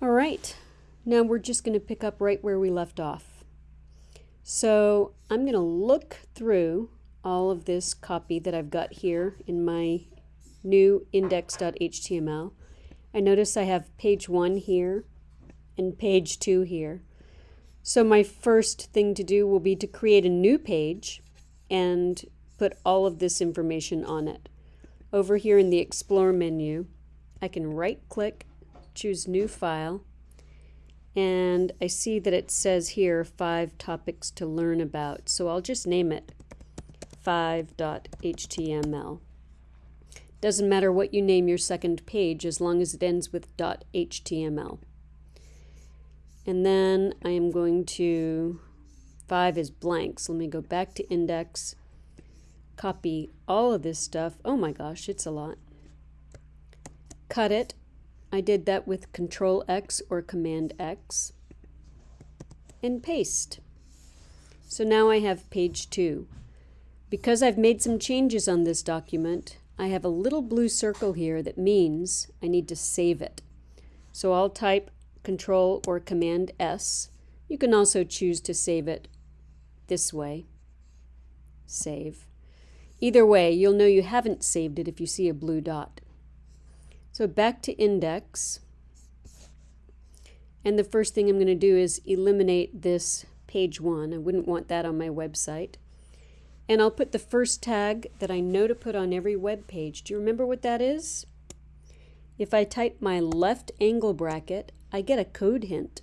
All right, now we're just going to pick up right where we left off. So I'm going to look through all of this copy that I've got here in my new index.html. I notice I have page one here and page two here. So my first thing to do will be to create a new page and put all of this information on it. Over here in the Explore menu, I can right click choose new file and I see that it says here five topics to learn about so I'll just name it 5.html doesn't matter what you name your second page as long as it ends with .html and then I am going to 5 is blank so let me go back to index copy all of this stuff. Oh my gosh it's a lot. Cut it I did that with Control X or Command X and paste. So now I have page two. Because I've made some changes on this document, I have a little blue circle here that means I need to save it. So I'll type Control or Command S. You can also choose to save it this way. Save. Either way, you'll know you haven't saved it if you see a blue dot. So back to index. And the first thing I'm going to do is eliminate this page one. I wouldn't want that on my website. And I'll put the first tag that I know to put on every web page. Do you remember what that is? If I type my left angle bracket, I get a code hint.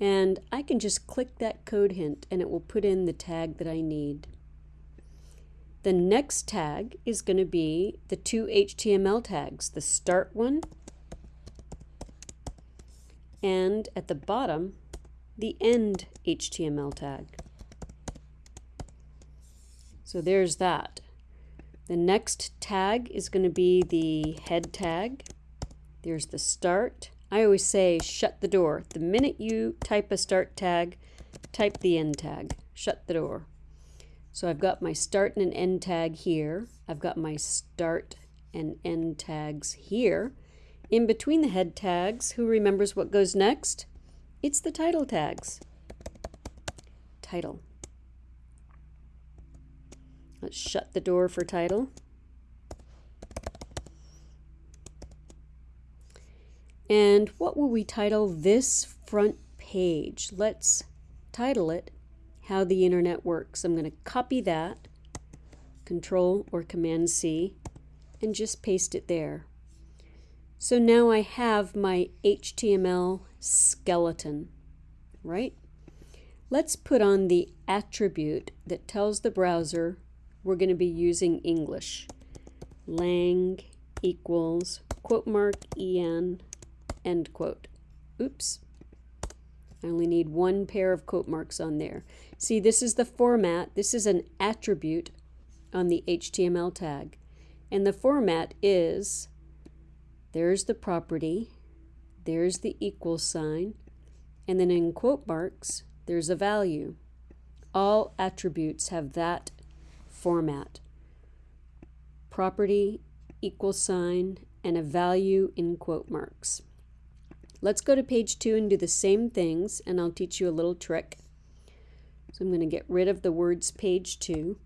And I can just click that code hint and it will put in the tag that I need. The next tag is going to be the two HTML tags, the start one and at the bottom, the end HTML tag. So there's that. The next tag is going to be the head tag. There's the start. I always say shut the door. The minute you type a start tag, type the end tag. Shut the door. So I've got my start and an end tag here. I've got my start and end tags here. In between the head tags, who remembers what goes next? It's the title tags. Title. Let's shut the door for title. And what will we title this front page? Let's title it how the internet works. I'm going to copy that, Control or Command C, and just paste it there. So now I have my HTML skeleton, right? Let's put on the attribute that tells the browser we're going to be using English. lang equals quote mark en end quote. Oops. I only need one pair of quote marks on there. See, this is the format. This is an attribute on the HTML tag. And the format is, there's the property, there's the equal sign, and then in quote marks, there's a value. All attributes have that format. Property, equal sign, and a value in quote marks. Let's go to page two and do the same things and I'll teach you a little trick. So I'm going to get rid of the words page two.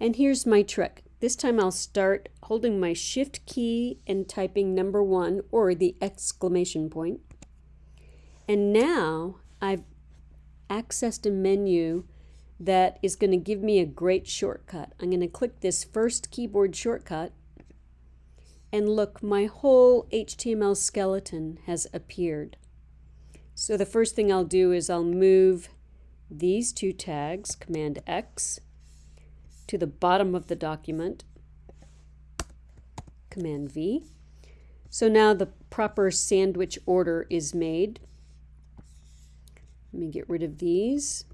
And here's my trick. This time I'll start holding my shift key and typing number one or the exclamation point. And now I've accessed a menu that is going to give me a great shortcut. I'm going to click this first keyboard shortcut and look, my whole HTML skeleton has appeared. So the first thing I'll do is I'll move these two tags, Command X, to the bottom of the document, Command V. So now the proper sandwich order is made. Let me get rid of these.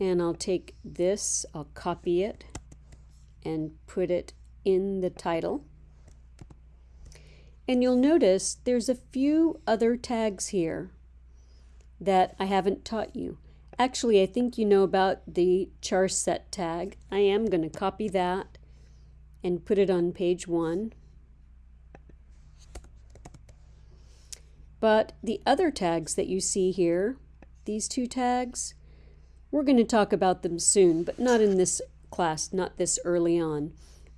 And I'll take this, I'll copy it, and put it in the title. And you'll notice there's a few other tags here that I haven't taught you. Actually, I think you know about the char set tag. I am going to copy that and put it on page one. But the other tags that you see here, these two tags, we're going to talk about them soon, but not in this class, not this early on.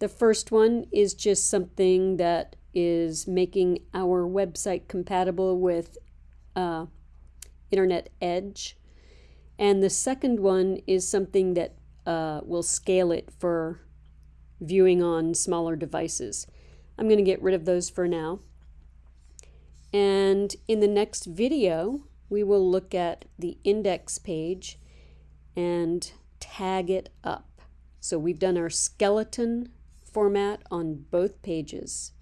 The first one is just something that is making our website compatible with uh, Internet Edge. And the second one is something that uh, will scale it for viewing on smaller devices. I'm going to get rid of those for now. And in the next video, we will look at the index page and tag it up. So we've done our skeleton format on both pages.